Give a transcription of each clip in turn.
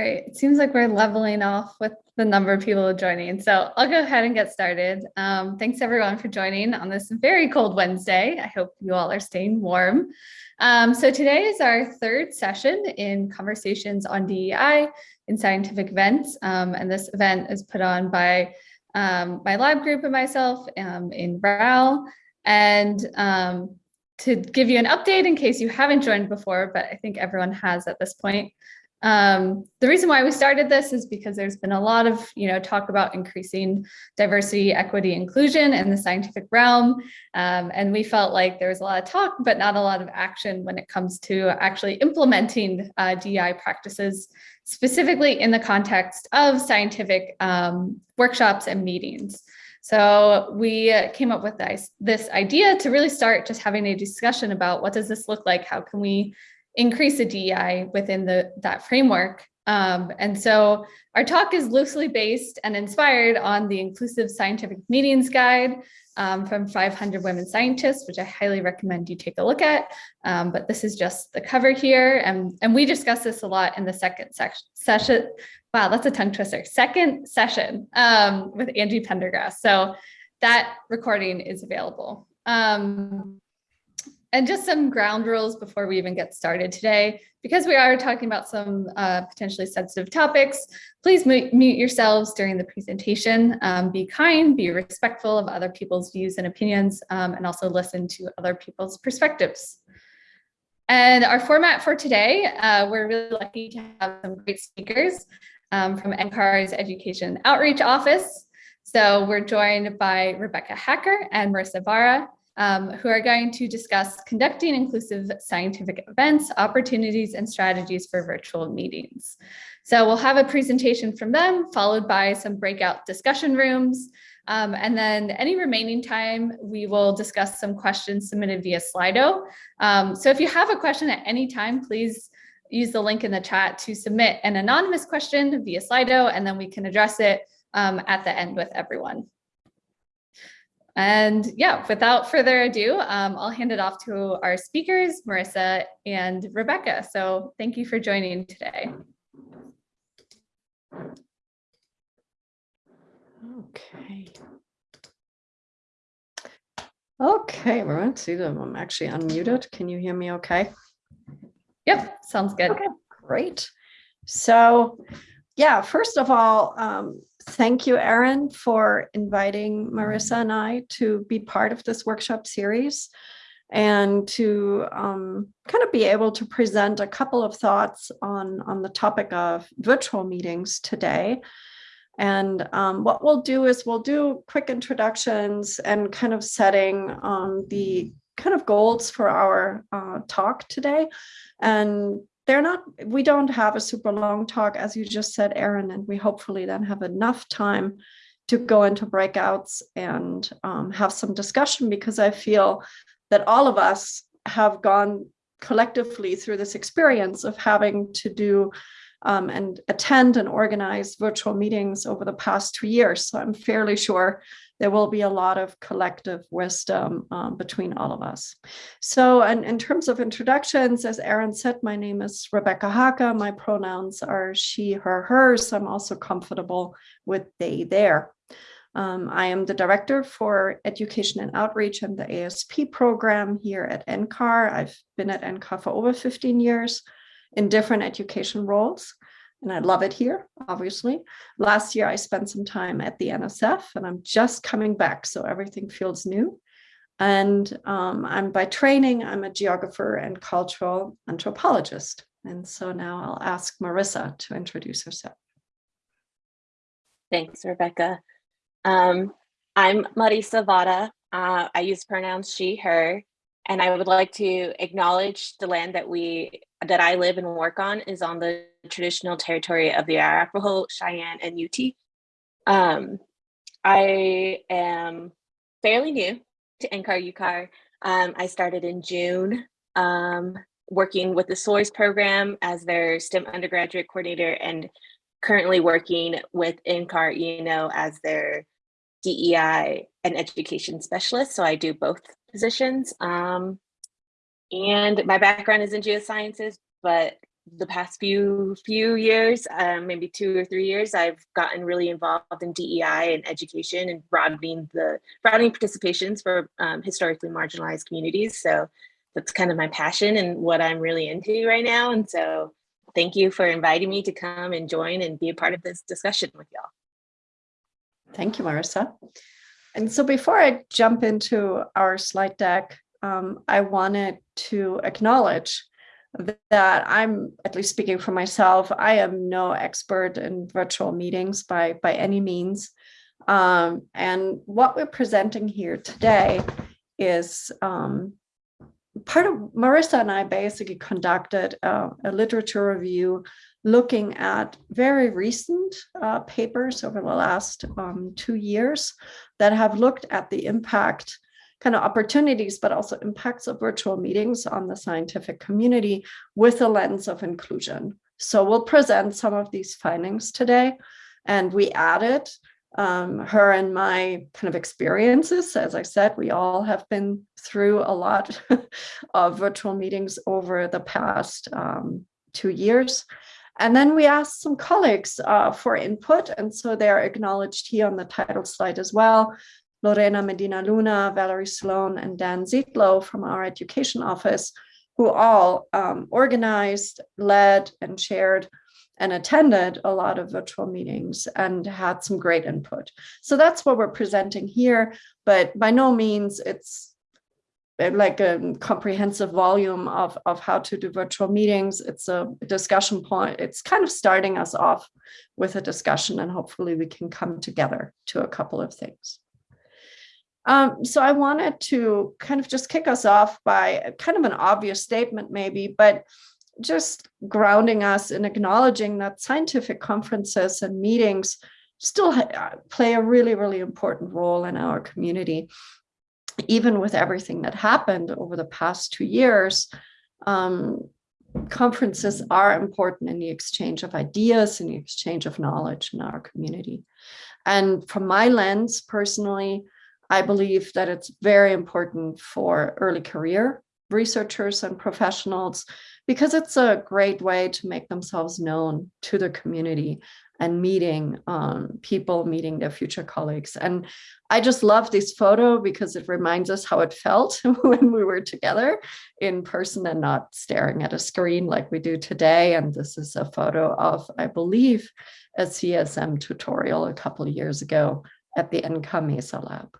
All right, it seems like we're leveling off with the number of people joining. So I'll go ahead and get started. Um, thanks everyone for joining on this very cold Wednesday. I hope you all are staying warm. Um, so today is our third session in conversations on DEI in scientific events. Um, and this event is put on by um, my lab group and myself um, in RAL. And um, to give you an update in case you haven't joined before, but I think everyone has at this point, um, the reason why we started this is because there's been a lot of, you know, talk about increasing diversity, equity, inclusion in the scientific realm. Um, and we felt like there was a lot of talk, but not a lot of action when it comes to actually implementing uh, DEI practices, specifically in the context of scientific um, workshops and meetings. So we came up with this, this idea to really start just having a discussion about what does this look like? How can we increase the DEI within the that framework. Um, and so our talk is loosely based and inspired on the Inclusive Scientific Meetings Guide um, from 500 Women Scientists, which I highly recommend you take a look at. Um, but this is just the cover here. And, and we discuss this a lot in the second session. Wow, that's a tongue twister. Second session um, with Angie Pendergrass. So that recording is available. Um, and just some ground rules before we even get started today. Because we are talking about some uh, potentially sensitive topics, please mute yourselves during the presentation. Um, be kind, be respectful of other people's views and opinions, um, and also listen to other people's perspectives. And our format for today, uh, we're really lucky to have some great speakers um, from NCAR's Education Outreach Office. So we're joined by Rebecca Haacker and Marissa Vara, um, who are going to discuss conducting inclusive scientific events, opportunities, and strategies for virtual meetings. So we'll have a presentation from them, followed by some breakout discussion rooms. Um, and then any remaining time, we will discuss some questions submitted via Slido. Um, so if you have a question at any time, please use the link in the chat to submit an anonymous question via Slido, and then we can address it um, at the end with everyone. And yeah, without further ado, um, I'll hand it off to our speakers, Marissa and Rebecca. So thank you for joining today. Okay. Okay, everyone, see them. I'm actually unmuted. Can you hear me okay? Yep, sounds good. Okay, great. So yeah, first of all, um, thank you, Erin, for inviting Marissa and I to be part of this workshop series and to um, kind of be able to present a couple of thoughts on, on the topic of virtual meetings today. And um, what we'll do is we'll do quick introductions and kind of setting um, the kind of goals for our uh, talk today. And they're not, we don't have a super long talk, as you just said, Erin, and we hopefully then have enough time to go into breakouts and um, have some discussion because I feel that all of us have gone collectively through this experience of having to do um, and attend and organize virtual meetings over the past two years. So I'm fairly sure there will be a lot of collective wisdom um, between all of us. So and in terms of introductions, as Erin said, my name is Rebecca Haacker. My pronouns are she, her, hers. I'm also comfortable with they, there. Um, I am the director for education and outreach and the ASP program here at NCAR. I've been at NCAR for over 15 years in different education roles and I love it here, obviously. Last year, I spent some time at the NSF and I'm just coming back, so everything feels new. And um, I'm by training, I'm a geographer and cultural anthropologist. And so now I'll ask Marissa to introduce herself. Thanks, Rebecca. Um, I'm Marissa Vada. Uh, I use pronouns she, her, and I would like to acknowledge the land that we that I live and work on is on the traditional territory of the Arapaho, Cheyenne, and Ute. Um, I am fairly new to NCAR UCAR. Um, I started in June um, working with the SOARS program as their STEM undergraduate coordinator and currently working with NCAR E&O as their DEI and education specialist. So I do both positions. Um, and my background is in geosciences, but the past few few years, um, maybe two or three years, I've gotten really involved in DEI and education and broadening the broadening participations for um, historically marginalized communities. So that's kind of my passion and what I'm really into right now. And so thank you for inviting me to come and join and be a part of this discussion with y'all. Thank you, Marissa. And so before I jump into our slide deck, um, I wanted to acknowledge that I'm, at least speaking for myself, I am no expert in virtual meetings by, by any means. Um, and what we're presenting here today is um, part of Marissa and I basically conducted a, a literature review looking at very recent uh, papers over the last um, two years that have looked at the impact kind of opportunities, but also impacts of virtual meetings on the scientific community with a lens of inclusion. So we'll present some of these findings today. And we added um, her and my kind of experiences. As I said, we all have been through a lot of virtual meetings over the past um, two years. And then we asked some colleagues uh, for input. And so they're acknowledged here on the title slide as well. Lorena Medina Luna, Valerie Sloan, and Dan Zietlow from our education office, who all um, organized, led, and shared and attended a lot of virtual meetings and had some great input. So that's what we're presenting here, but by no means it's uh, like a comprehensive volume of, of how to do virtual meetings. It's a discussion point. It's kind of starting us off with a discussion and hopefully we can come together to a couple of things. Um, so I wanted to kind of just kick us off by kind of an obvious statement maybe, but just grounding us in acknowledging that scientific conferences and meetings still uh, play a really, really important role in our community. Even with everything that happened over the past two years, um, conferences are important in the exchange of ideas and the exchange of knowledge in our community. And from my lens, personally, I believe that it's very important for early career researchers and professionals because it's a great way to make themselves known to the community and meeting um, people, meeting their future colleagues. And I just love this photo because it reminds us how it felt when we were together in person and not staring at a screen like we do today. And this is a photo of, I believe, a CSM tutorial a couple years ago at the NCAR Mesa Lab.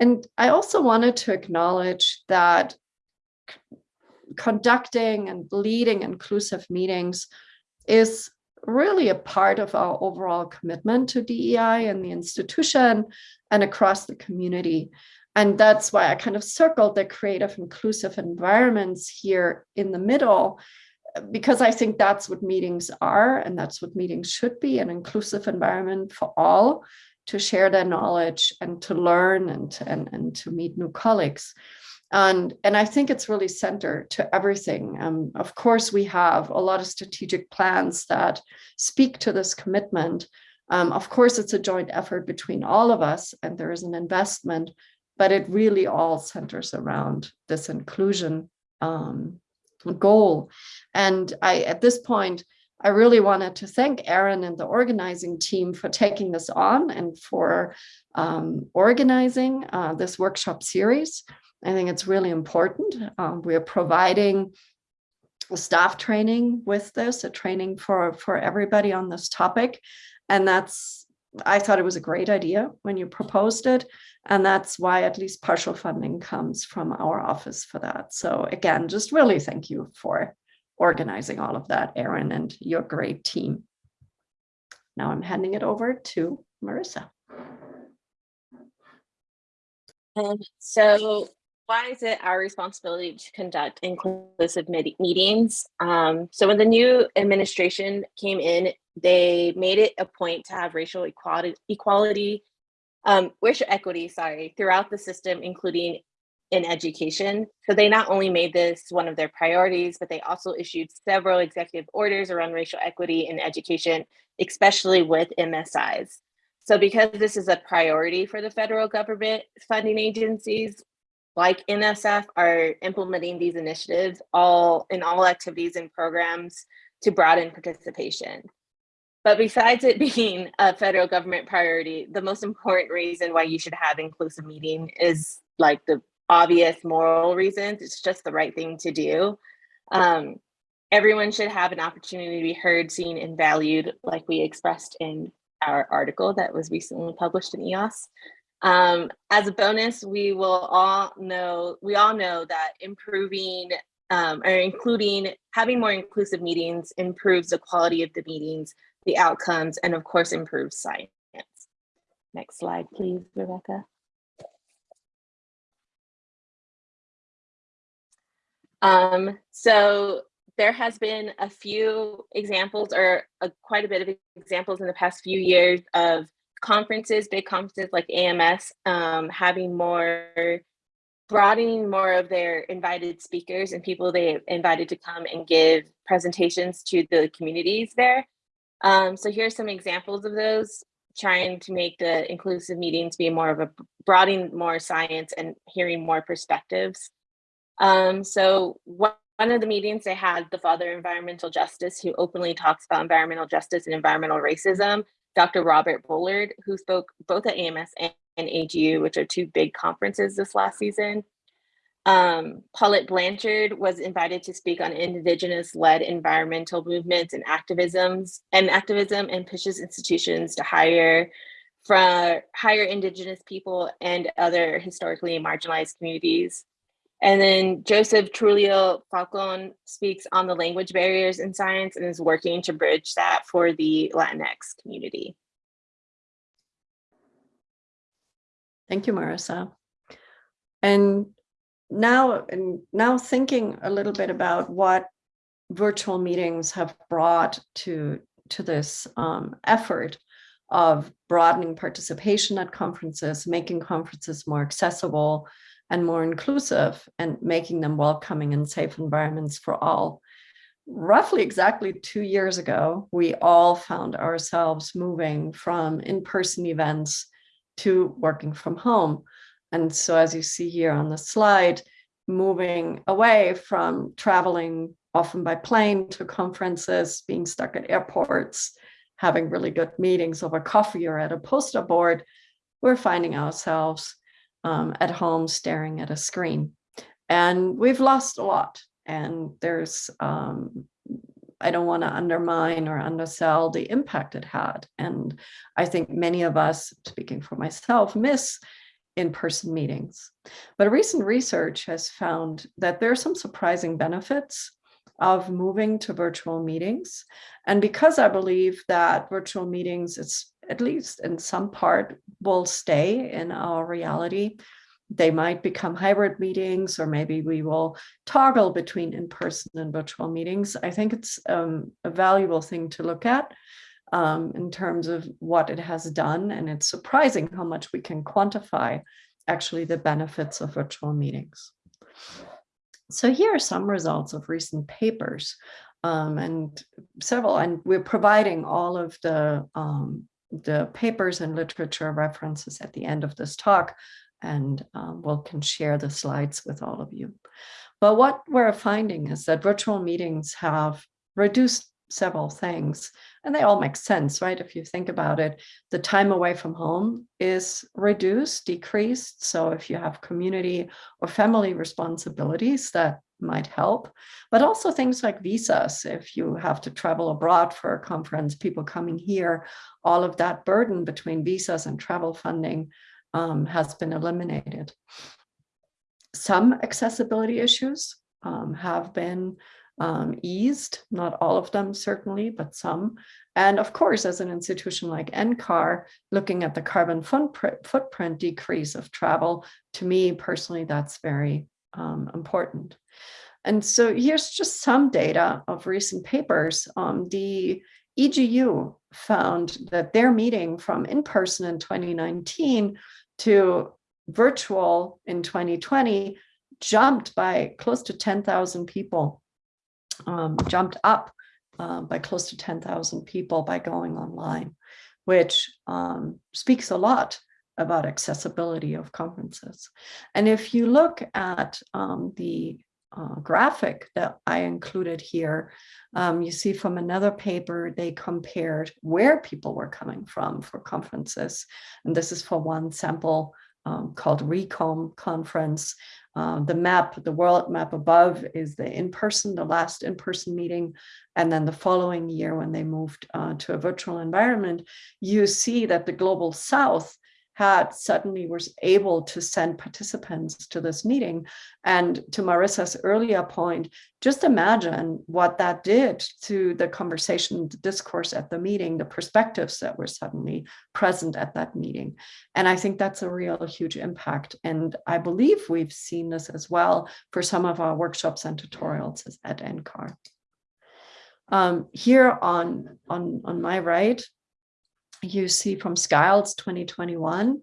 And I also wanted to acknowledge that conducting and leading inclusive meetings is really a part of our overall commitment to DEI and the institution and across the community. And that's why I kind of circled the creative inclusive environments here in the middle, because I think that's what meetings are and that's what meetings should be, an inclusive environment for all to share their knowledge and to learn and to, and, and to meet new colleagues. And, and I think it's really centered to everything. Um, of course, we have a lot of strategic plans that speak to this commitment. Um, of course, it's a joint effort between all of us and there is an investment, but it really all centers around this inclusion um, goal. And I, at this point, I really wanted to thank Aaron and the organizing team for taking this on and for um, organizing uh, this workshop series. I think it's really important. Um, we are providing staff training with this, a training for, for everybody on this topic. And that's, I thought it was a great idea when you proposed it. And that's why at least partial funding comes from our office for that. So again, just really thank you for organizing all of that, Aaron, and your great team. Now I'm handing it over to Marissa. Um, so why is it our responsibility to conduct inclusive meetings? Um, so when the new administration came in, they made it a point to have racial equality, equality um, racial equity, sorry, throughout the system, including in education. So they not only made this one of their priorities, but they also issued several executive orders around racial equity in education, especially with MSIs. So because this is a priority for the federal government funding agencies, like NSF are implementing these initiatives all in all activities and programs to broaden participation. But besides it being a federal government priority, the most important reason why you should have inclusive meeting is like the obvious moral reasons. It's just the right thing to do. Um, everyone should have an opportunity to be heard, seen, and valued, like we expressed in our article that was recently published in EOS. Um, as a bonus, we will all know, we all know that improving um, or including having more inclusive meetings improves the quality of the meetings, the outcomes, and of course, improves science. Next slide, please, Rebecca. Um, so there has been a few examples or a, quite a bit of examples in the past few years of conferences, big conferences like AMS, um, having more, broadening more of their invited speakers and people they invited to come and give presentations to the communities there. Um, so here's some examples of those, trying to make the inclusive meetings be more of a broadening more science and hearing more perspectives. Um, so one of the meetings they had the father environmental justice who openly talks about environmental justice and environmental racism, Dr. Robert Bullard, who spoke both at AMS and, and AGU, which are two big conferences this last season. Um, Paulette Blanchard was invited to speak on indigenous-led environmental movements and activisms and activism and pushes institutions to hire for hire indigenous people and other historically marginalized communities. And then Joseph Trujillo Falcon speaks on the language barriers in science and is working to bridge that for the Latinx community. Thank you, Marissa. And now, and now thinking a little bit about what virtual meetings have brought to, to this um, effort of broadening participation at conferences, making conferences more accessible, and more inclusive and making them welcoming and safe environments for all. Roughly exactly two years ago, we all found ourselves moving from in-person events to working from home. And so as you see here on the slide, moving away from traveling often by plane to conferences, being stuck at airports, having really good meetings over coffee or at a poster board, we're finding ourselves um, at home staring at a screen. And we've lost a lot. And there's, um, I don't want to undermine or undersell the impact it had. And I think many of us, speaking for myself, miss in-person meetings. But recent research has found that there are some surprising benefits of moving to virtual meetings. And because I believe that virtual meetings, it's at least in some part, will stay in our reality. They might become hybrid meetings, or maybe we will toggle between in-person and virtual meetings. I think it's um, a valuable thing to look at um, in terms of what it has done. And it's surprising how much we can quantify actually the benefits of virtual meetings. So here are some results of recent papers um, and several, and we're providing all of the um, the papers and literature references at the end of this talk, and um, we'll can share the slides with all of you. But what we're finding is that virtual meetings have reduced several things, and they all make sense, right? If you think about it, the time away from home is reduced, decreased. So if you have community or family responsibilities, that might help, but also things like visas. If you have to travel abroad for a conference, people coming here, all of that burden between visas and travel funding um, has been eliminated. Some accessibility issues um, have been um, eased, not all of them certainly, but some. And of course, as an institution like NCAR, looking at the carbon footprint, decrease of travel, to me personally, that's very um, important. And so here's just some data of recent papers. Um, the EGU found that their meeting from in-person in 2019 to virtual in 2020 jumped by close to 10,000 people, um, jumped up uh, by close to 10,000 people by going online, which um, speaks a lot about accessibility of conferences. And if you look at um, the uh, graphic that I included here, um, you see from another paper, they compared where people were coming from for conferences. And this is for one sample um, called RECOMB conference. Uh, the map, the world map above is the in-person, the last in-person meeting. And then the following year when they moved uh, to a virtual environment, you see that the global south had suddenly was able to send participants to this meeting. And to Marissa's earlier point, just imagine what that did to the conversation, the discourse at the meeting, the perspectives that were suddenly present at that meeting. And I think that's a real huge impact. And I believe we've seen this as well for some of our workshops and tutorials at NCAR. Um, here on, on, on my right, you see from Skiles 2021,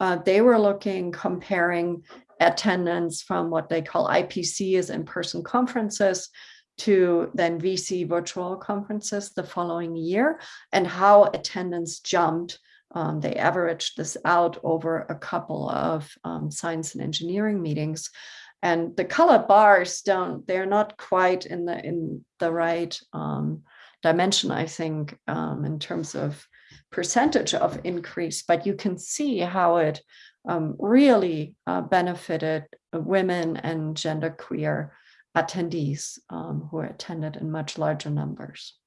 uh, they were looking, comparing attendance from what they call IPC as in-person conferences to then VC virtual conferences the following year and how attendance jumped. Um, they averaged this out over a couple of um, science and engineering meetings. And the color bars don't, they're not quite in the in the right um, dimension, I think, um, in terms of percentage of increase, but you can see how it um, really uh, benefited women and genderqueer attendees um, who attended in much larger numbers.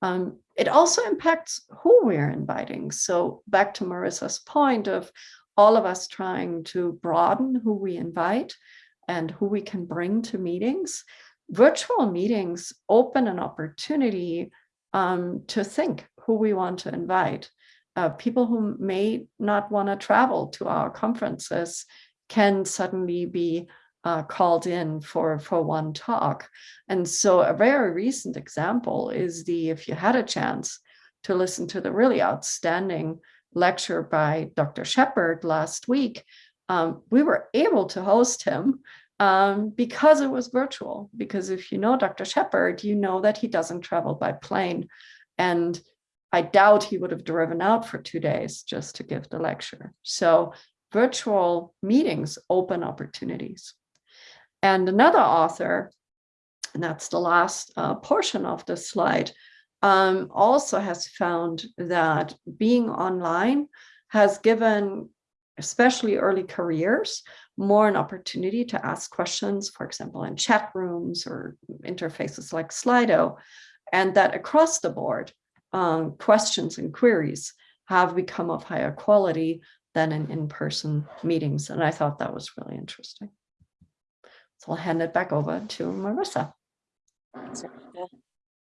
Um, it also impacts who we're inviting. So back to Marissa's point of all of us trying to broaden who we invite and who we can bring to meetings. Virtual meetings open an opportunity um, to think who we want to invite. Uh, people who may not want to travel to our conferences can suddenly be uh, called in for, for one talk. And so a very recent example is the, if you had a chance to listen to the really outstanding lecture by Dr. Shepard last week, um, we were able to host him um, because it was virtual. Because if you know Dr. Shepard, you know that he doesn't travel by plane. And I doubt he would have driven out for two days just to give the lecture. So virtual meetings open opportunities. And another author, and that's the last uh, portion of the slide, um, also has found that being online has given, especially early careers, more an opportunity to ask questions, for example, in chat rooms or interfaces like Slido, and that across the board, um, questions and queries have become of higher quality than in in-person meetings. And I thought that was really interesting. So I'll hand it back over to Marissa.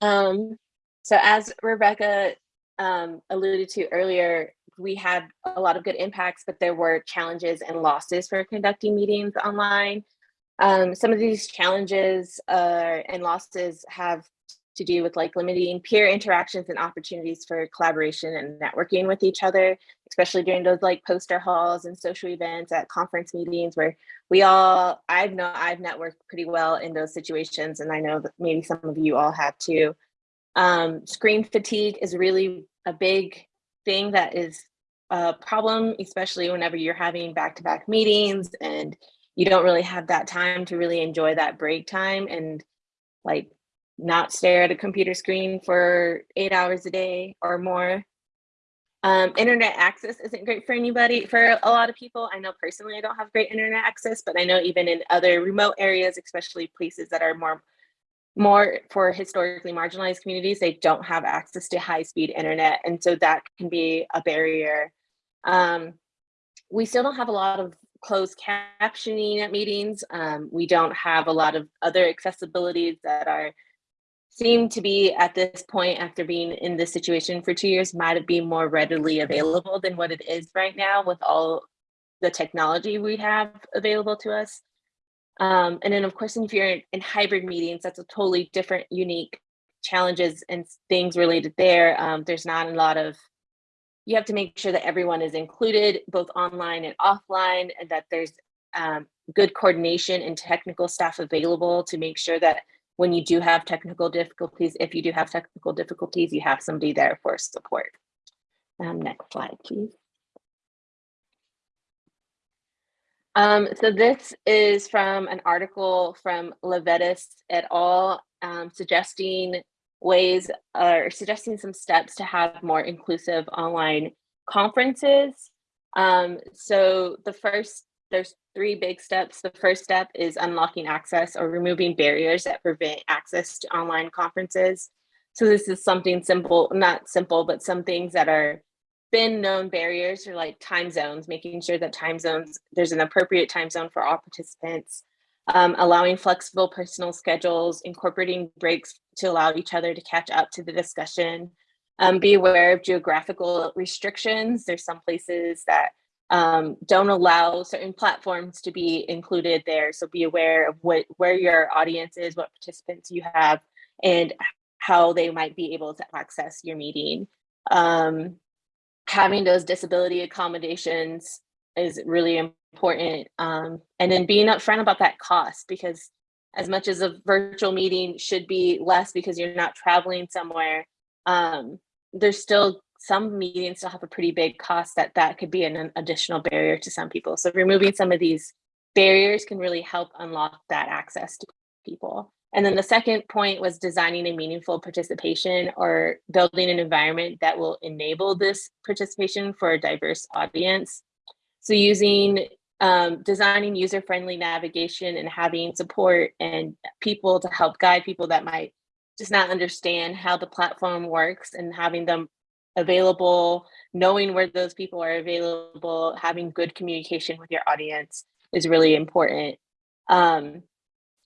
Um, so as Rebecca um, alluded to earlier, we had a lot of good impacts, but there were challenges and losses for conducting meetings online. Um, some of these challenges uh, and losses have to do with like limiting peer interactions and opportunities for collaboration and networking with each other, especially during those like poster halls and social events at conference meetings where we all, I've know I've networked pretty well in those situations. And I know that maybe some of you all have too. Um, screen fatigue is really a big thing that is a problem, especially whenever you're having back-to-back -back meetings and you don't really have that time to really enjoy that break time and like not stare at a computer screen for eight hours a day or more. Um, internet access isn't great for anybody, for a lot of people. I know personally I don't have great internet access, but I know even in other remote areas, especially places that are more more for historically marginalized communities, they don't have access to high speed internet. And so that can be a barrier. Um, we still don't have a lot of closed captioning at meetings. Um, we don't have a lot of other accessibilities that are seem to be at this point after being in this situation for two years might be more readily available than what it is right now with all the technology we have available to us. Um, and then of course, if you're in hybrid meetings, that's a totally different, unique challenges and things related there. Um, there's not a lot of, you have to make sure that everyone is included both online and offline and that there's um, good coordination and technical staff available to make sure that when you do have technical difficulties, if you do have technical difficulties, you have somebody there for support. Um, next slide, please. Um, so this is from an article from Levitis et al. Um, suggesting ways or suggesting some steps to have more inclusive online conferences. Um, so the first, there's three big steps. The first step is unlocking access or removing barriers that prevent access to online conferences. So this is something simple, not simple, but some things that are been known barriers are like time zones, making sure that time zones, there's an appropriate time zone for all participants, um, allowing flexible personal schedules, incorporating breaks to allow each other to catch up to the discussion. Um, be aware of geographical restrictions. There's some places that um, don't allow certain platforms to be included there. So be aware of what where your audience is, what participants you have, and how they might be able to access your meeting. Um, having those disability accommodations is really important. Um, and then being upfront about that cost because as much as a virtual meeting should be less because you're not traveling somewhere, um, there's still some meetings still have a pretty big cost that that could be an, additional barrier to some people. So removing some of these barriers can really help unlock that access to people. And then the second point was designing a meaningful participation or building an environment that will enable this participation for a diverse audience. So using um, designing user-friendly navigation and having support and people to help guide people that might just not understand how the platform works and having them available, knowing where those people are available, having good communication with your audience is really important. Um,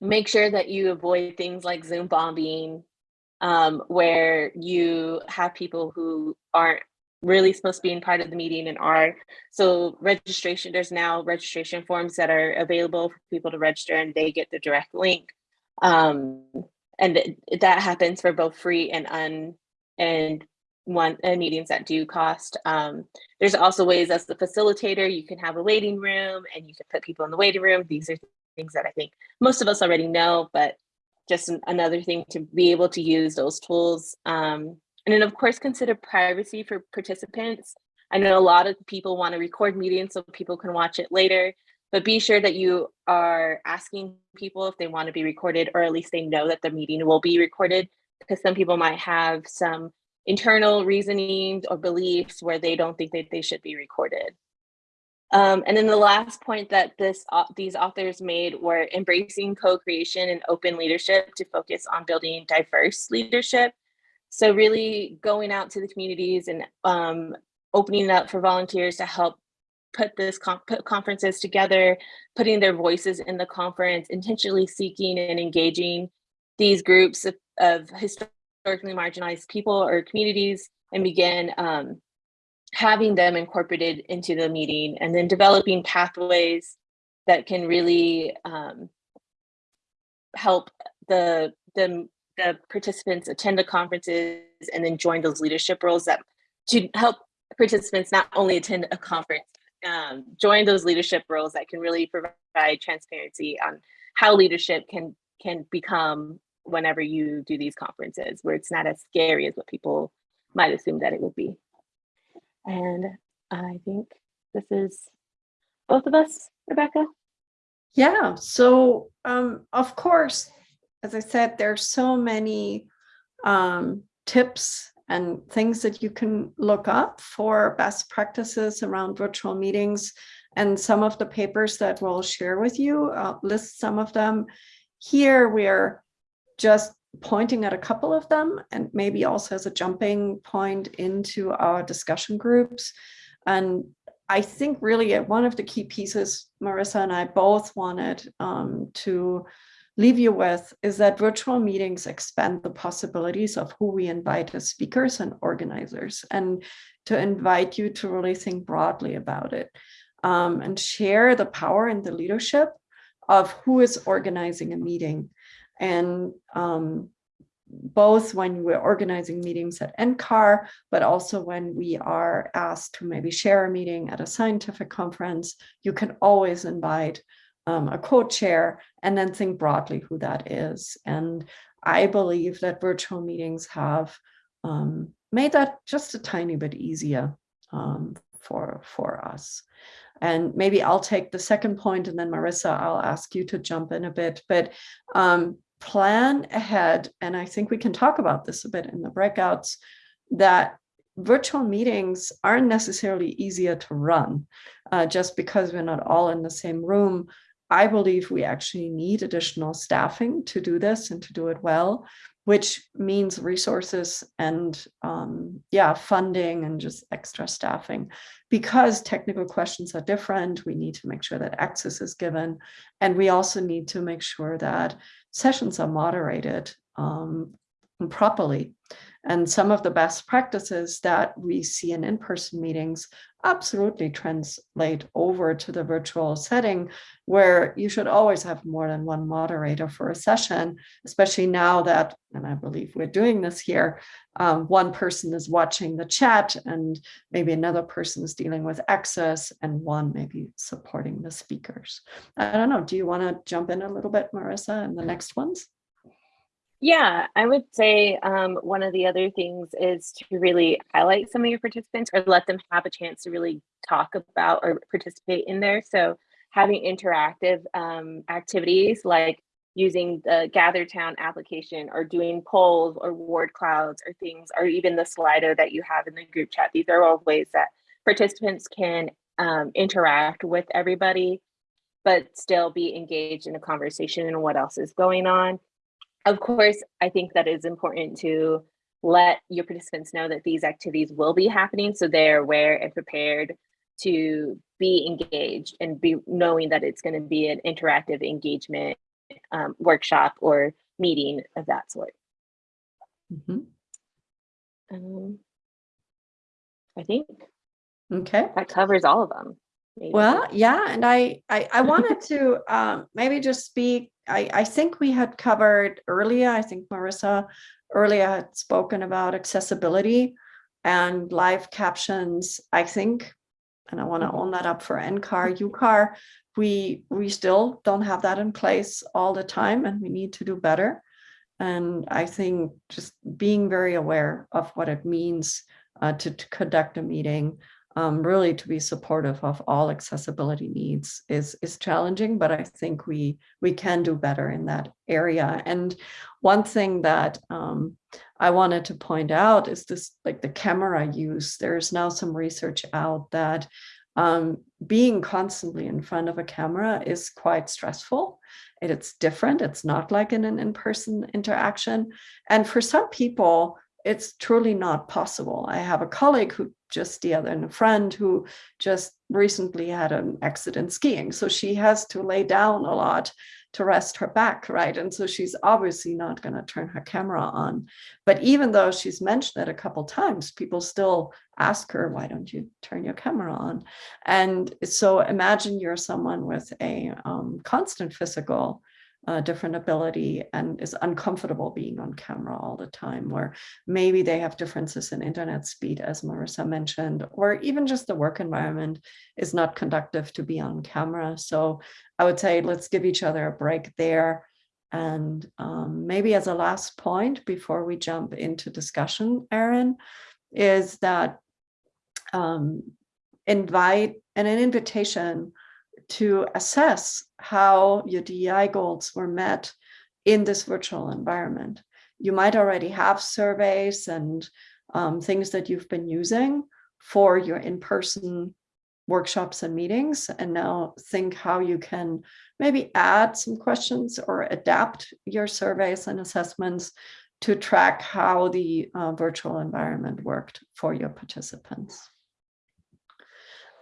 make sure that you avoid things like Zoom bombing, um, where you have people who aren't really supposed to be in part of the meeting and are. So registration, there's now registration forms that are available for people to register and they get the direct link. Um, and that happens for both free and un and one uh, meetings that do cost. Um, there's also ways as the facilitator, you can have a waiting room and you can put people in the waiting room. These are things that I think most of us already know, but just an, another thing to be able to use those tools. Um, and then of course, consider privacy for participants. I know a lot of people want to record meetings so people can watch it later, but be sure that you are asking people if they want to be recorded, or at least they know that the meeting will be recorded, because some people might have some internal reasonings or beliefs where they don't think that they should be recorded. Um, and then the last point that this uh, these authors made were embracing co-creation and open leadership to focus on building diverse leadership. So really going out to the communities and um, opening up for volunteers to help put this put conferences together, putting their voices in the conference, intentionally seeking and engaging these groups of, of historically marginalized people or communities and begin um, having them incorporated into the meeting and then developing pathways that can really um, help the, the, the participants attend the conferences and then join those leadership roles that to help participants not only attend a conference, um, join those leadership roles that can really provide transparency on how leadership can can become whenever you do these conferences where it's not as scary as what people might assume that it would be. And I think this is both of us, Rebecca. Yeah, so um, of course, as I said, there's so many um, tips and things that you can look up for best practices around virtual meetings. And some of the papers that we'll share with you, uh, list some of them. Here we're just pointing at a couple of them and maybe also as a jumping point into our discussion groups. And I think really one of the key pieces Marissa and I both wanted um, to leave you with is that virtual meetings expand the possibilities of who we invite as speakers and organizers and to invite you to really think broadly about it um, and share the power and the leadership of who is organizing a meeting and um, both when we're organizing meetings at NCAR, but also when we are asked to maybe share a meeting at a scientific conference, you can always invite um, a co-chair and then think broadly who that is. And I believe that virtual meetings have um, made that just a tiny bit easier um, for, for us. And maybe I'll take the second point and then Marissa, I'll ask you to jump in a bit, but um, plan ahead. And I think we can talk about this a bit in the breakouts that virtual meetings aren't necessarily easier to run uh, just because we're not all in the same room. I believe we actually need additional staffing to do this and to do it well, which means resources and um, yeah, funding and just extra staffing. Because technical questions are different, we need to make sure that access is given. And we also need to make sure that sessions are moderated um, properly. And some of the best practices that we see in in-person meetings absolutely translate over to the virtual setting where you should always have more than one moderator for a session, especially now that, and I believe we're doing this here, um, one person is watching the chat and maybe another person is dealing with access and one maybe supporting the speakers. I don't know, do you want to jump in a little bit, Marissa, in the next ones? Yeah, I would say um, one of the other things is to really highlight some of your participants or let them have a chance to really talk about or participate in there. So having interactive um, activities like using the GatherTown application or doing polls or word clouds or things, or even the Slido that you have in the group chat. These are all ways that participants can um, interact with everybody, but still be engaged in a conversation and what else is going on of course, I think that it's important to let your participants know that these activities will be happening so they're aware and prepared to be engaged and be knowing that it's going to be an interactive engagement um, workshop or meeting of that sort. Mm -hmm. um, I think okay that covers all of them. Maybe. Well, yeah, and I I, I wanted to um, maybe just speak. I I think we had covered earlier. I think Marissa earlier had spoken about accessibility and live captions. I think, and I want to own that up for NCAR, UCAR. We we still don't have that in place all the time, and we need to do better. And I think just being very aware of what it means uh, to, to conduct a meeting um, really to be supportive of all accessibility needs is is challenging, but I think we we can do better in that area. And one thing that um, I wanted to point out is this like the camera use. There's now some research out that um, being constantly in front of a camera is quite stressful. It, it's different. It's not like in an in-person interaction. And for some people, it's truly not possible. I have a colleague who just the other and a friend who just recently had an accident skiing. So she has to lay down a lot to rest her back, right? And so she's obviously not going to turn her camera on. But even though she's mentioned it a couple times, people still ask her, why don't you turn your camera on? And so imagine you're someone with a um, constant physical different ability and is uncomfortable being on camera all the time, or maybe they have differences in internet speed, as Marissa mentioned, or even just the work environment is not conductive to be on camera. So I would say let's give each other a break there. And um, maybe as a last point before we jump into discussion, Erin, is that um, invite and an invitation to assess how your DEI goals were met in this virtual environment. You might already have surveys and um, things that you've been using for your in-person workshops and meetings and now think how you can maybe add some questions or adapt your surveys and assessments to track how the uh, virtual environment worked for your participants.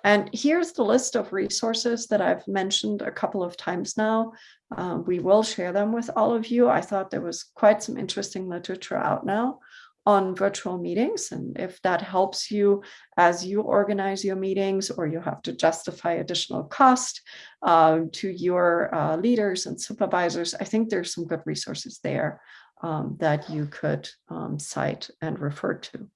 And here's the list of resources that I've mentioned a couple of times now. Uh, we will share them with all of you. I thought there was quite some interesting literature out now on virtual meetings. And if that helps you as you organize your meetings or you have to justify additional cost uh, to your uh, leaders and supervisors, I think there's some good resources there um, that you could um, cite and refer to.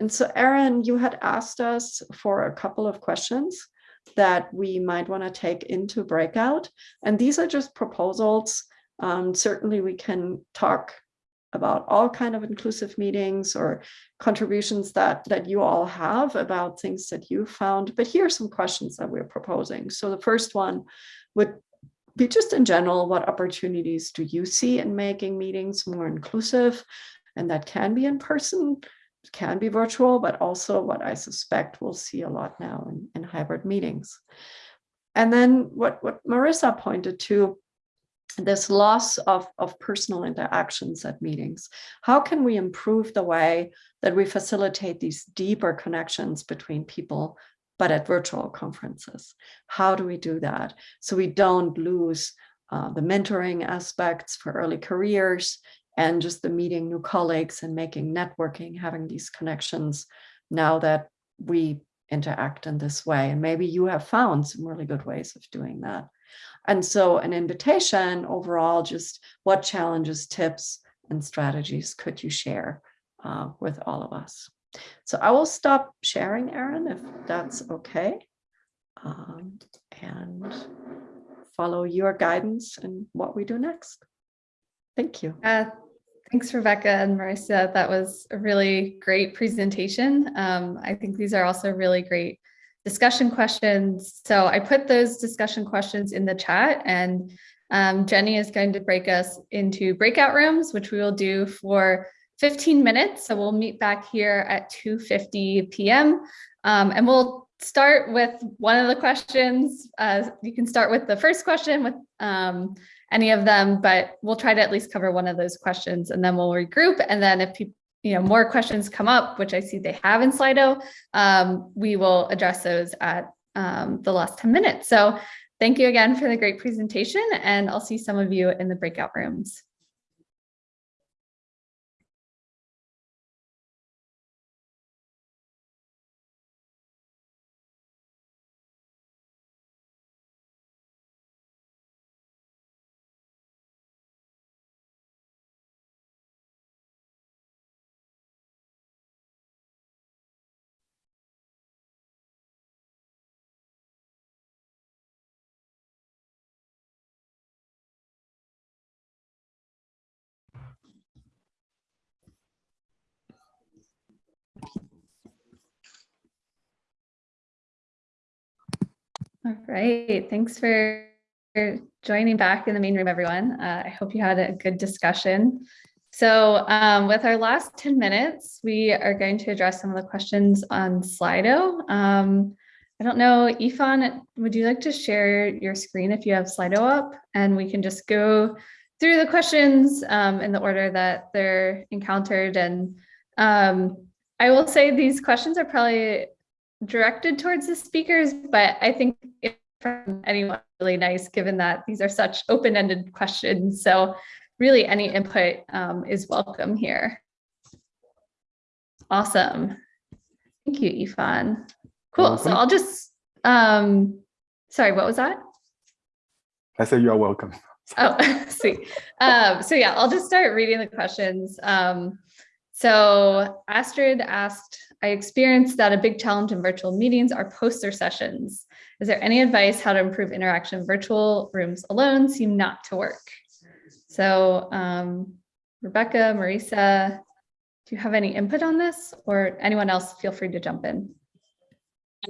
And so Erin, you had asked us for a couple of questions that we might want to take into breakout. And these are just proposals. Um, certainly we can talk about all kind of inclusive meetings or contributions that that you all have about things that you found. But here are some questions that we're proposing. So the first one would be just in general, what opportunities do you see in making meetings more inclusive? And that can be in person, can be virtual, but also what I suspect we'll see a lot now in, in hybrid meetings. And then what, what Marissa pointed to, this loss of, of personal interactions at meetings. How can we improve the way that we facilitate these deeper connections between people, but at virtual conferences? How do we do that so we don't lose uh, the mentoring aspects for early careers and just the meeting new colleagues and making networking, having these connections now that we interact in this way. And maybe you have found some really good ways of doing that. And so an invitation overall, just what challenges, tips, and strategies could you share uh, with all of us? So I will stop sharing, Erin, if that's okay. Um, and follow your guidance and what we do next. Thank you. Uh, thanks, Rebecca and Marissa. That was a really great presentation. Um, I think these are also really great discussion questions. So I put those discussion questions in the chat and um, Jenny is going to break us into breakout rooms, which we will do for 15 minutes. So we'll meet back here at 2.50 p.m. Um, and we'll start with one of the questions. Uh, you can start with the first question with um, any of them, but we'll try to at least cover one of those questions and then we'll regroup. And then if people you know, more questions come up, which I see they have in Slido, um, we will address those at um, the last 10 minutes. So thank you again for the great presentation and I'll see some of you in the breakout rooms. Right, thanks for joining back in the main room, everyone. Uh, I hope you had a good discussion. So um, with our last 10 minutes, we are going to address some of the questions on Slido. Um, I don't know, Ifan, would you like to share your screen if you have Slido up and we can just go through the questions um, in the order that they're encountered. And um, I will say these questions are probably directed towards the speakers, but I think from anyone really nice given that these are such open-ended questions. So really any input um, is welcome here. Awesome. Thank you, Ifan. Cool. So I'll just, um, sorry, what was that? I said you're welcome. Oh, sweet. Um, so yeah, I'll just start reading the questions. Um, so Astrid asked, I experienced that a big challenge in virtual meetings are poster sessions. Is there any advice how to improve interaction? Virtual rooms alone seem not to work. So um, Rebecca, Marissa, do you have any input on this or anyone else feel free to jump in?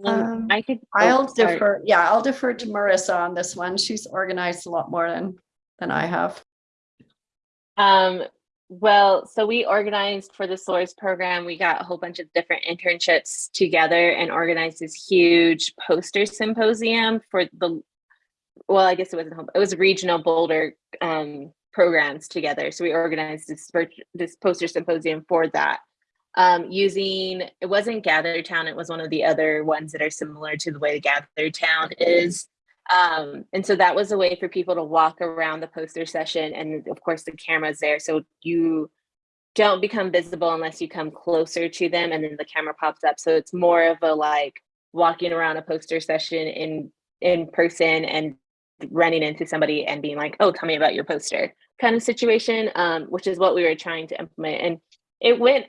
Um, Um, I could. oh, I'll sorry. defer, yeah, I'll defer to Marissa on this one. She's organized a lot more than, than I have. Um, well, so we organized for the SOARS program. We got a whole bunch of different internships together and organized this huge poster symposium for the, well, I guess it wasn't, it was regional Boulder um, programs together. So we organized this, this poster symposium for that. Um, using, it wasn't Gather Town, it was one of the other ones that are similar to the way the Gather Town is. Um, and so that was a way for people to walk around the poster session. And of course, the camera's there. So you don't become visible unless you come closer to them and then the camera pops up. So it's more of a like walking around a poster session in in person and running into somebody and being like, oh, tell me about your poster kind of situation, um, which is what we were trying to implement. And it went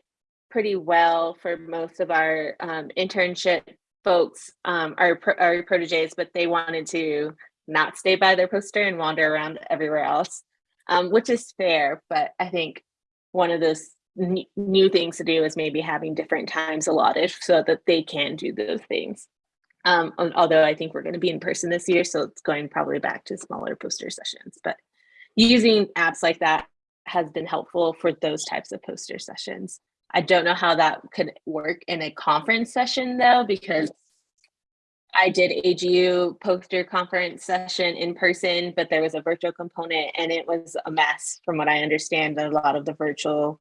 pretty well for most of our um, internship folks, um, pro- our proteges, but they wanted to not stay by their poster and wander around everywhere else, um, which is fair. But I think one of those new things to do is maybe having different times allotted so that they can do those things. Um, al- although I think we're going to be in person this year, so it's going probably back to smaller poster sessions. But using apps like that has been helpful for those types of poster sessions. I don't know how that could work in a conference session though, because I did AGU poster conference session in person, but there was a virtual component and it was a mess from what I understand. A lot of the virtual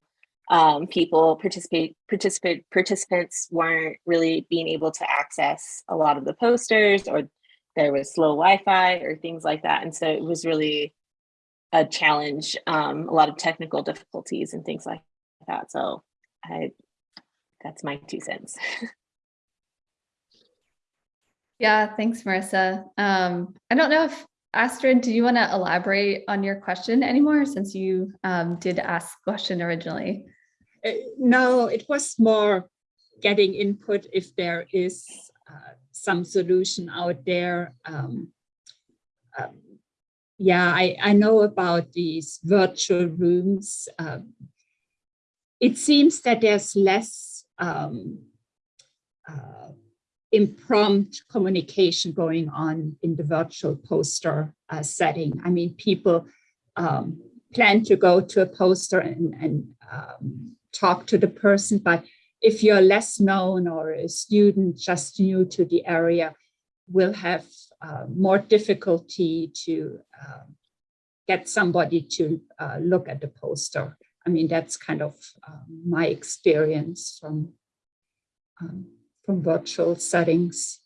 um, people participate, participate, participants weren't really being able to access a lot of the posters or there was slow Wi-Fi or things like that. And so it was really a challenge, um, a lot of technical difficulties and things like that. So I, that's my two cents. Yeah, thanks, Marissa. Um, I don't know if Astrid, do you want to elaborate on your question anymore since you um, did ask question originally? Uh, No, it was more getting input if there is uh, some solution out there. Um, um, Yeah, I, I know about these virtual rooms. Um, It seems that there's less um, uh, impromptu communication going on in the virtual poster uh, setting. I mean, people um, plan to go to a poster and, and um, talk to the person, but if you're less known or a student just new to the area, will have uh, more difficulty to um, get somebody to uh, look at the poster. I mean, that's kind of um, my experience from um, from virtual settings.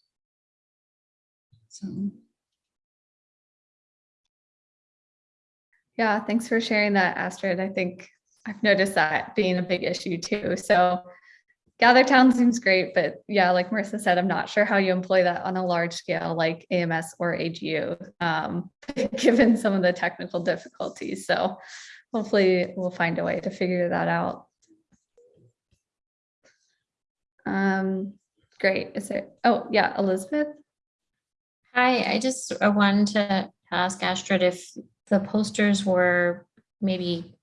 So. Yeah, thanks for sharing that, Astrid. I think I've noticed that being a big issue too. So GatherTown seems great, but yeah, like Marissa said, I'm not sure how you employ that on a large scale like AMS or AGU, um, given some of the technical difficulties. So hopefully we'll find a way to figure that out. Um, great. Is there, oh yeah, Elizabeth? Hi, I just wanted to ask Astrid if the posters were maybe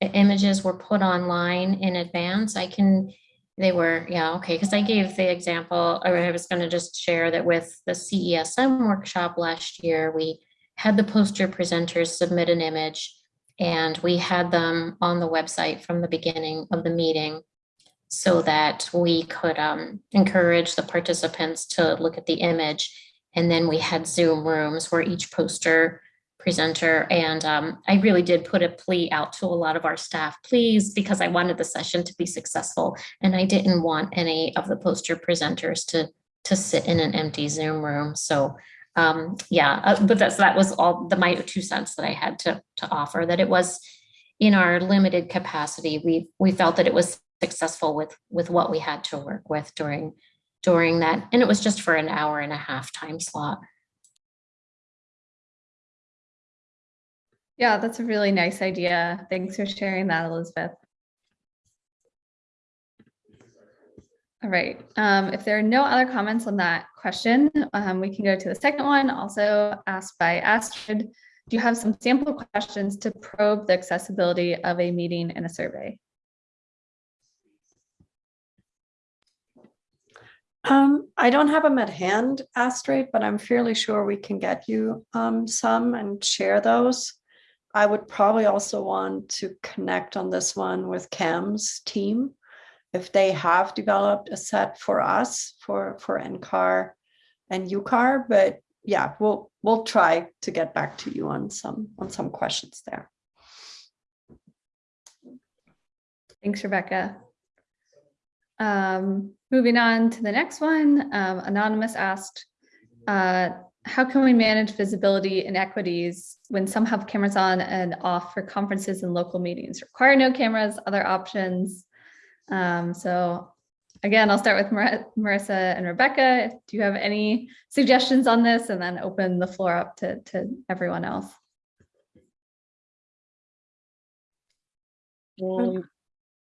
images were put online in advance. I can, they were, yeah, okay, because I gave the example, or I was going to just share that with the CESM workshop last year, we had the poster presenters submit an image and we had them on the website from the beginning of the meeting so that we could um, encourage the participants to look at the image. And then we had Zoom rooms where each poster presenter, and um, I really did put a plea out to a lot of our staff, please, because I wanted the session to be successful. And I didn't want any of the poster presenters to, to sit in an empty Zoom room. So um, yeah, uh, but that's, that was all the, my two cents that I had to, to offer, that it was in our limited capacity, we, we felt that it was successful with, with what we had to work with during, during that. And it was just for an hour and a half time slot. Yeah, that's a really nice idea. Thanks for sharing that, Elizabeth. All right, um, if there are no other comments on that question, um, we can go to the second one, also asked by Astrid. Do you have some sample questions to probe the accessibility of a meeting in a survey? Um, I don't have them at hand, Astrid, but I'm fairly sure we can get you um, some and share those. I would probably also want to connect on this one with Cam's team. If they have developed a set for us for, for NCAR and UCAR, but yeah, we'll, we'll try to get back to you on some, on some questions there. Thanks, Rebecca. Um, moving on to the next one, um, Anonymous asked, uh, how can we manage visibility inequities when some have cameras on and off for conferences and local meetings? Require no cameras, other options. Um, so again, I'll start with Mar Marissa and Rebecca. Do you have any suggestions on this and then open the floor up to, to everyone else? Um,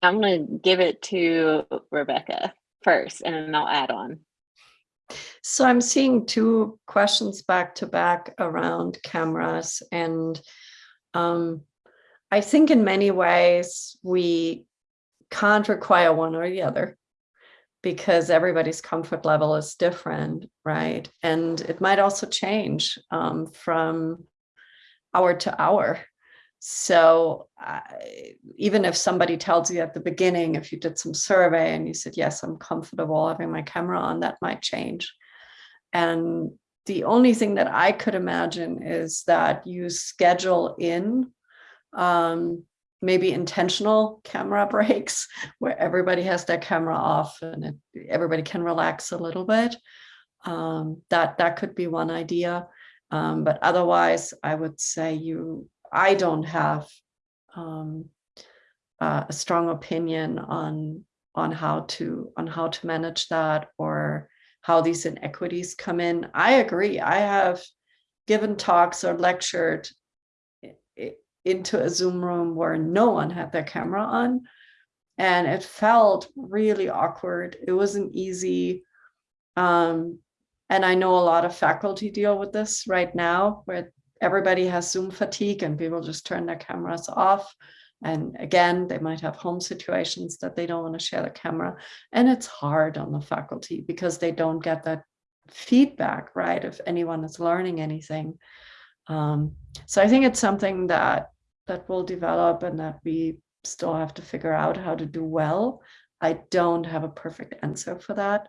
I'm gonna give it to Rebecca first and then I'll add on. So I'm seeing two questions back to back around cameras and um, I think in many ways we can't require one or the other because everybody's comfort level is different, right? And it might also change um, from hour to hour. So even if somebody tells you at the beginning, if you did some survey and you said, yes, I'm comfortable having my camera on, that might change. And the only thing that I could imagine is that you schedule in um, maybe intentional camera breaks where everybody has their camera off and it, everybody can relax a little bit. Um, that that could be one idea. Um, but otherwise, I would say you, I don't have um, uh, a strong opinion on on how to on how to manage that or how these inequities come in. I agree. I have given talks or lectured into a Zoom room where no one had their camera on. And it felt really awkward. It wasn't easy. Um, and I know a lot of faculty deal with this right now, where everybody has Zoom fatigue and people just turn their cameras off. And again, they might have home situations that they don't want to share the camera. And it's hard on the faculty because they don't get that feedback, right? If anyone is learning anything. Um, so I think it's something that that will develop and that we still have to figure out how to do well. I don't have a perfect answer for that.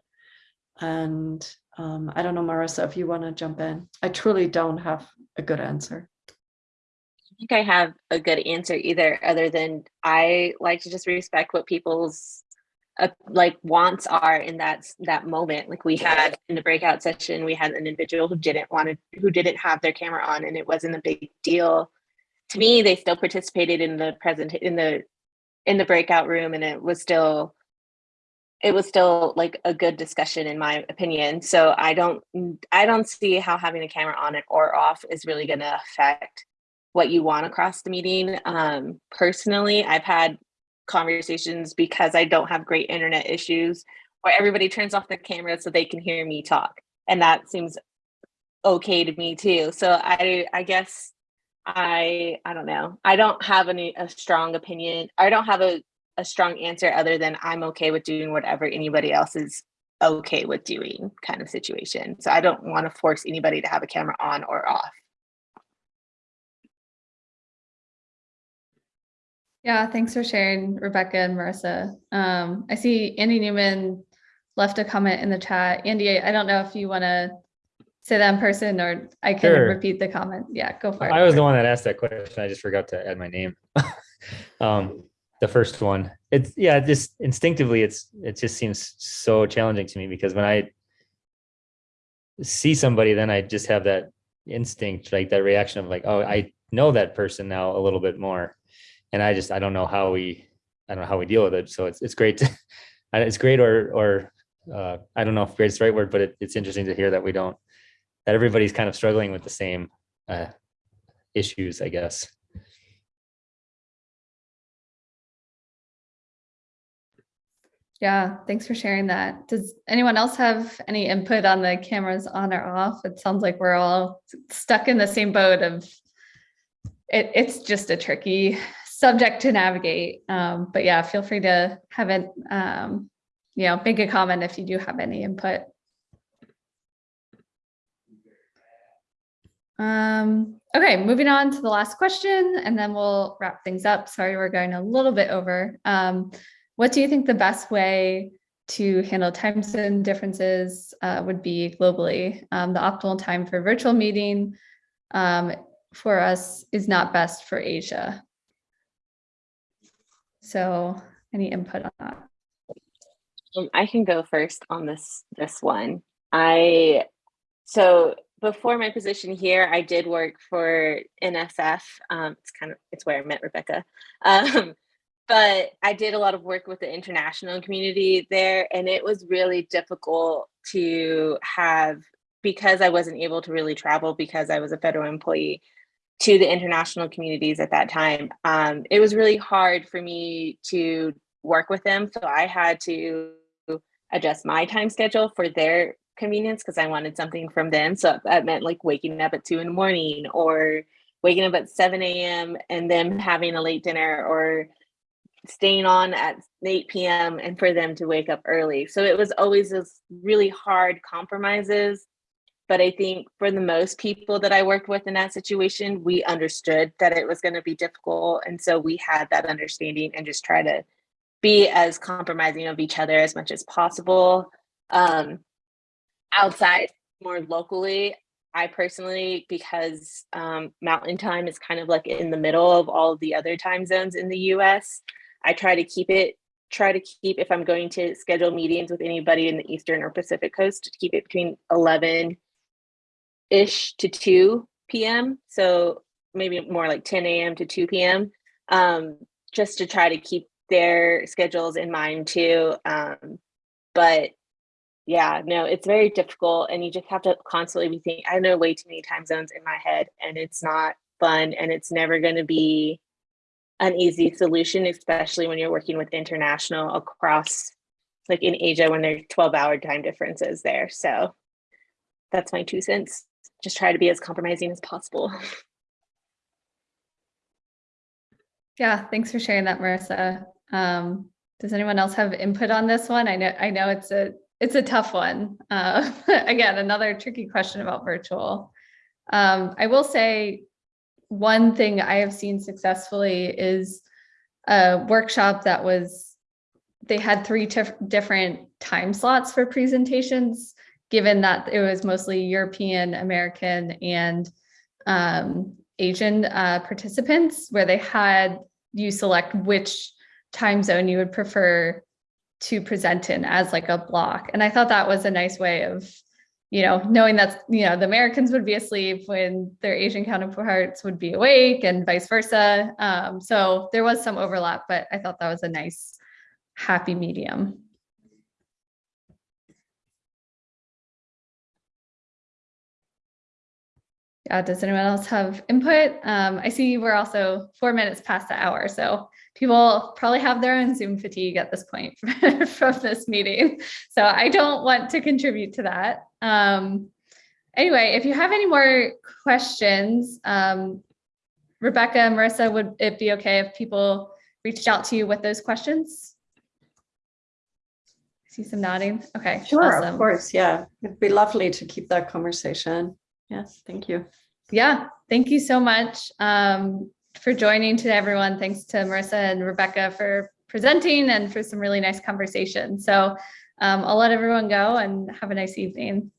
And um, I don't know, Marissa, if you want to jump in. I truly don't have a good answer. I think I have a good answer either, other than I like to just respect what people's uh, like wants are in that that moment. Like we had in the breakout session, we had an individual who didn't want to, who didn't have their camera on, and it wasn't a big deal. To me, they still participated in the present in the in the breakout room, and it was still it was still like a good discussion in my opinion. So I don't I don't see how having a camera on it or off is really going to affect what you want across the meeting. Um, personally, I've had conversations because I don't have great internet issues where everybody turns off the camera so they can hear me talk. And that seems okay to me too. So I I guess I I don't know. I don't have any a strong opinion. I don't have a, a strong answer other than I'm okay with doing whatever anybody else is okay with doing kind of situation. So I don't want to force anybody to have a camera on or off. Yeah, thanks for sharing, Rebecca and Marissa. Um, I see Andy Newman left a comment in the chat. Andy, I don't know if you want to say that in person or I can Sure. repeat the comment. Yeah, go for it. I was the one that asked that question. I just forgot to add my name. um, the first one. It's yeah, just instinctively, it's it just seems so challenging to me because when I see somebody, then I just have that instinct, like that reaction of like, oh, I know that person now a little bit more, and I just I don't know how we I don't know how we deal with it. So it's it's great to it's great or or uh, I don't know if great is the right word, but it, it's interesting to hear that we don't that everybody's kind of struggling with the same uh, issues, I guess. Yeah, thanks for sharing that. Does anyone else have any input on the cameras on or off? It sounds like we're all stuck in the same boat of it, it's just a tricky subject to navigate. Um, but yeah, feel free to have it, um, you know, make a comment if you do have any input. Um, okay, moving on to the last question and then we'll wrap things up. Sorry, we're going a little bit over. Um, what do you think the best way to handle time zone differences uh, would be globally? Um, the optimal time for virtual meeting um, for us is not best for Asia. So any input on that? Um, I can go first on this this one. I so before my position here, I did work for NSF. Um, it's kind of it's where I met Rebecca. Um, but I did a lot of work with the international community there, and it was really difficult to have because I wasn't able to really travel because I was a federal employee to the international communities at that time. Um, it was really hard for me to work with them, so I had to adjust my time schedule for their convenience because I wanted something from them. So that meant like waking up at two in the morning or waking up at 7 a.m. and them having a late dinner or staying on at 8 p.m. and for them to wake up early. So it was always this really hard compromises. But I think for the most people that I worked with in that situation, we understood that it was going to be difficult. And so we had that understanding and just try to be as compromising of each other as much as possible. Um, outside, more locally, I personally, because um, Mountain Time is kind of like in the middle of all of the other time zones in the US, I try to keep it, try to keep, if I'm going to schedule meetings with anybody in the Eastern or Pacific Coast, to keep it between 11 ish to 2 p.m. So maybe more like 10 a.m. to 2 p.m. Um, just to try to keep their schedules in mind too. Um, but yeah, no, it's very difficult and you just have to constantly be thinking, I know way too many time zones in my head and it's not fun and it's never going to be an easy solution, especially when you're working with international across like in Asia when there's 12 hour time differences there. So that's my two cents. Just try to be as compromising as possible. Yeah, thanks for sharing that, Marissa. Um, does anyone else have input on this one? I know, I know it's a, it's a tough one. Uh, again, another tricky question about virtual. Um, I will say one thing I have seen successfully is a workshop that was, they had three different time slots for presentations, given that it was mostly European, American, and um, Asian uh, participants, where they had you select which time zone you would prefer to present in as like a block. And I thought that was a nice way of, you know, knowing that, you know, the Americans would be asleep when their Asian counterparts would be awake and vice versa. Um, so there was some overlap, but I thought that was a nice happy medium. Uh, does anyone else have input? Um, I see we're also four minutes past the hour, so people probably have their own Zoom fatigue at this point from this meeting. So I don't want to contribute to that. Um, anyway, if you have any more questions, um, Rebecca, Marissa, would it be okay if people reached out to you with those questions? I see some nodding. Okay. Sure, awesome. of course. Yeah, it'd be lovely to keep that conversation. Yes, thank you. Yeah, thank you so much um, for joining today, everyone. Thanks to Marissa and Rebecca for presenting and for some really nice conversation. So um, I'll let everyone go and have a nice evening.